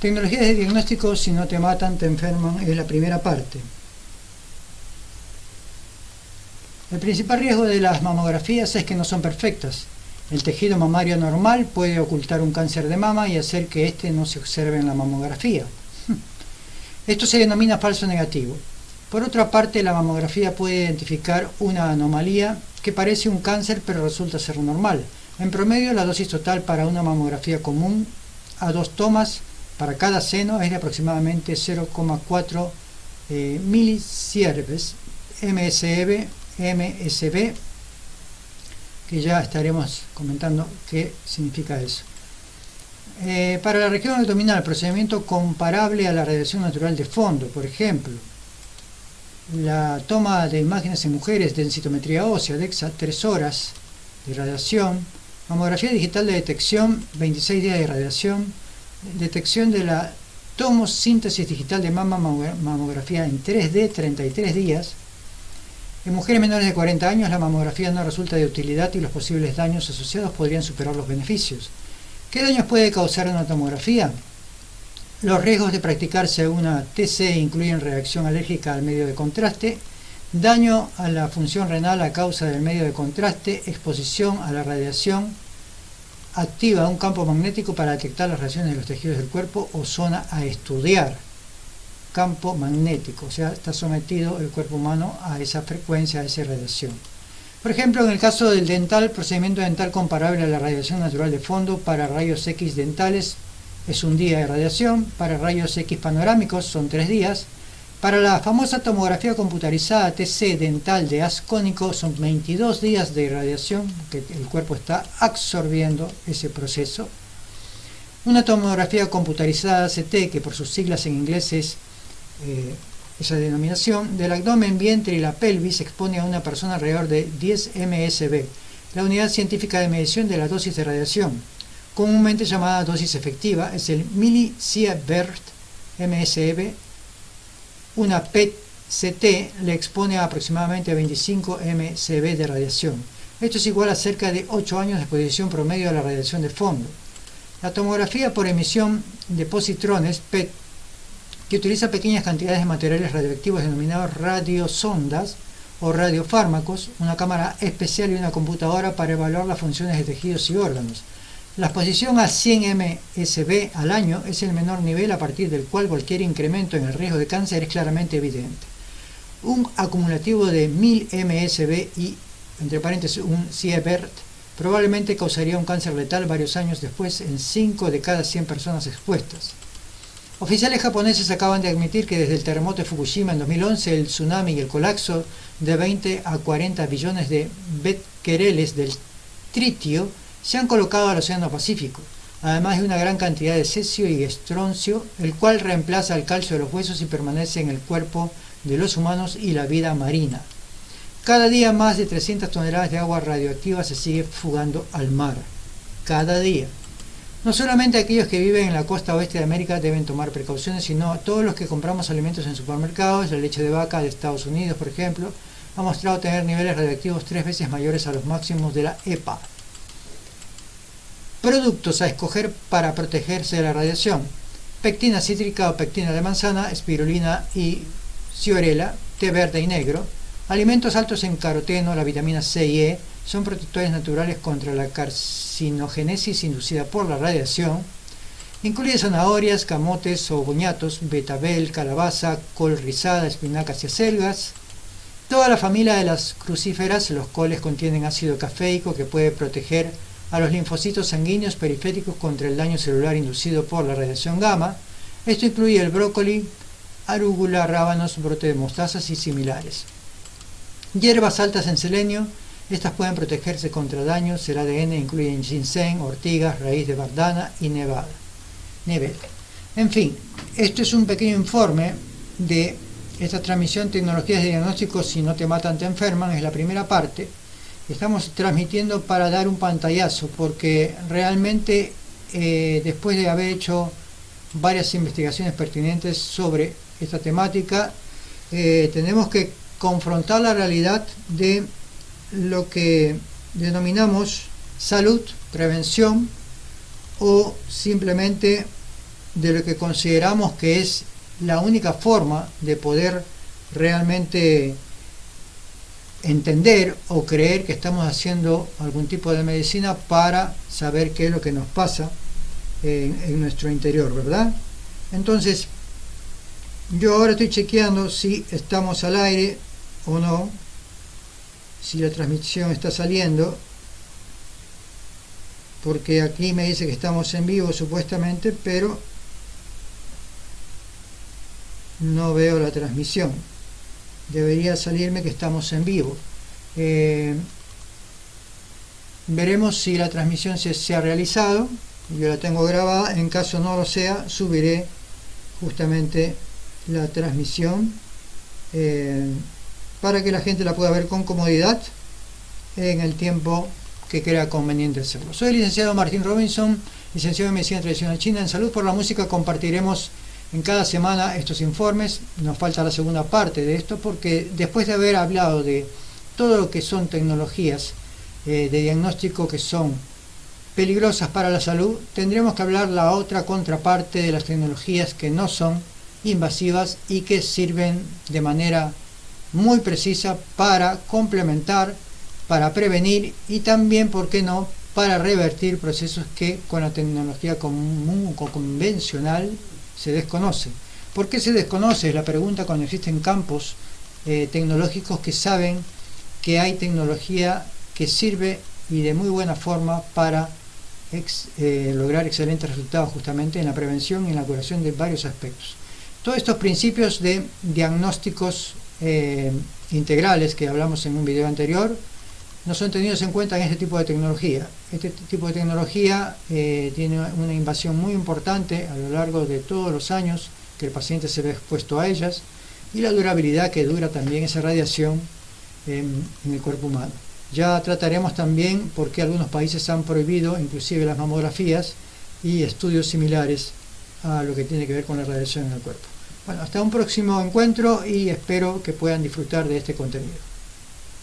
Tecnologías de diagnóstico, si no te matan, te enferman, es la primera parte. El principal riesgo de las mamografías es que no son perfectas. El tejido mamario normal puede ocultar un cáncer de mama y hacer que éste no se observe en la mamografía. Esto se denomina falso negativo. Por otra parte, la mamografía puede identificar una anomalía que parece un cáncer pero resulta ser normal. En promedio, la dosis total para una mamografía común a dos tomas para cada seno es de aproximadamente 0,4 eh, milisieverts MSB, MSB, que ya estaremos comentando qué significa eso. Eh, para la región abdominal, procedimiento comparable a la radiación natural de fondo, por ejemplo, la toma de imágenes en mujeres, densitometría ósea, DEXA, 3 horas de radiación, mamografía digital de detección, 26 días de radiación, detección de la tomosíntesis digital de mamografía en 3D 33 días. En mujeres menores de 40 años la mamografía no resulta de utilidad y los posibles daños asociados podrían superar los beneficios. ¿Qué daños puede causar una tomografía? Los riesgos de practicarse una TC incluyen reacción alérgica al medio de contraste, daño a la función renal a causa del medio de contraste, exposición a la radiación, activa un campo magnético para detectar las reacciones de los tejidos del cuerpo o zona a estudiar. Campo magnético, o sea, está sometido el cuerpo humano a esa frecuencia, a esa radiación. Por ejemplo, en el caso del dental, procedimiento dental comparable a la radiación natural de fondo para rayos X dentales es un día de radiación, para rayos X panorámicos son tres días, para la famosa tomografía computarizada TC dental de ascónico son 22 días de radiación que el cuerpo está absorbiendo ese proceso. Una tomografía computarizada CT, que por sus siglas en inglés es eh, esa denominación, del abdomen, vientre y la pelvis expone a una persona alrededor de 10 MSB, la unidad científica de medición de la dosis de radiación, comúnmente llamada dosis efectiva, es el millisievert MSB una PET-CT le expone a aproximadamente 25 mCb de radiación. Esto es igual a cerca de 8 años de exposición promedio a la radiación de fondo. La tomografía por emisión de positrones PET, que utiliza pequeñas cantidades de materiales radioactivos denominados radiosondas o radiofármacos, una cámara especial y una computadora para evaluar las funciones de tejidos y órganos. La exposición a 100 mSb al año es el menor nivel a partir del cual cualquier incremento en el riesgo de cáncer es claramente evidente. Un acumulativo de 1000 mSb y, entre paréntesis, un sievert probablemente causaría un cáncer letal varios años después en 5 de cada 100 personas expuestas. Oficiales japoneses acaban de admitir que desde el terremoto de Fukushima en 2011, el tsunami y el colapso de 20 a 40 billones de becquereles del tritio se han colocado al Océano Pacífico, además de una gran cantidad de cesio y estroncio, el cual reemplaza el calcio de los huesos y permanece en el cuerpo de los humanos y la vida marina. Cada día más de 300 toneladas de agua radioactiva se sigue fugando al mar. Cada día. No solamente aquellos que viven en la costa oeste de América deben tomar precauciones, sino todos los que compramos alimentos en supermercados, la leche de vaca de Estados Unidos, por ejemplo, ha mostrado tener niveles radioactivos tres veces mayores a los máximos de la EPA. Productos a escoger para protegerse de la radiación. Pectina cítrica o pectina de manzana, espirulina y ciorela, té verde y negro. Alimentos altos en caroteno, la vitamina C y E, son protectores naturales contra la carcinogénesis inducida por la radiación. Incluye zanahorias, camotes o boñatos, betabel, calabaza, col rizada, espinacas y acelgas. Toda la familia de las crucíferas, los coles contienen ácido cafeico que puede proteger a los linfocitos sanguíneos periféricos contra el daño celular inducido por la radiación gamma. Esto incluye el brócoli, arúgula, rábanos, brote de mostazas y similares. Hierbas altas en selenio, estas pueden protegerse contra daños, el ADN incluye ginseng, ortigas, raíz de bardana y nevada. Nivel. En fin, esto es un pequeño informe de esta transmisión Tecnologías de Diagnóstico si no te matan te enferman, es la primera parte estamos transmitiendo para dar un pantallazo, porque realmente eh, después de haber hecho varias investigaciones pertinentes sobre esta temática, eh, tenemos que confrontar la realidad de lo que denominamos salud, prevención o simplemente de lo que consideramos que es la única forma de poder realmente entender o creer que estamos haciendo algún tipo de medicina para saber qué es lo que nos pasa en, nuestro interior, ¿verdad? Entonces, yo ahora estoy chequeando si estamos al aire o no, si la transmisión está saliendo, porque aquí me dice que estamos en vivo supuestamente, pero no veo la transmisión debería salirme que estamos en vivo eh, veremos si la transmisión se, ha realizado yo la tengo grabada en caso no lo sea subiré justamente la transmisión eh, para que la gente la pueda ver con comodidad en el tiempo que crea conveniente hacerlo. Soy el licenciado Martín Robinson, licenciado en Medicina Tradicional China. En Salud por la Música compartiremos en cada semana estos informes. Nos falta la segunda parte de esto porque después de haber hablado de todo lo que son tecnologías eh, de diagnóstico que son peligrosas para la salud, tendremos que hablar la otra contraparte de las tecnologías que no son invasivas y que sirven de manera muy precisa para complementar, para prevenir y también, ¿por qué no?, para revertir procesos que con la tecnología común o convencional se desconoce. ¿Por qué se desconoce? La pregunta cuando existen campos eh, tecnológicos que saben que hay tecnología que sirve y de muy buena forma para eh, lograr excelentes resultados justamente en la prevención y en la curación de varios aspectos. Todos estos principios de diagnósticos eh, integrales que hablamos en un video anterior no son tenidos en cuenta en este tipo de tecnología. Este tipo de tecnología eh, tiene una invasión muy importante a lo largo de todos los años que el paciente se ve expuesto a ellas y la durabilidad que dura también esa radiación en, en el cuerpo humano. Ya trataremos también por qué algunos países han prohibido inclusive las mamografías y estudios similares a lo que tiene que ver con la radiación en el cuerpo. Bueno, hasta un próximo encuentro y espero que puedan disfrutar de este contenido.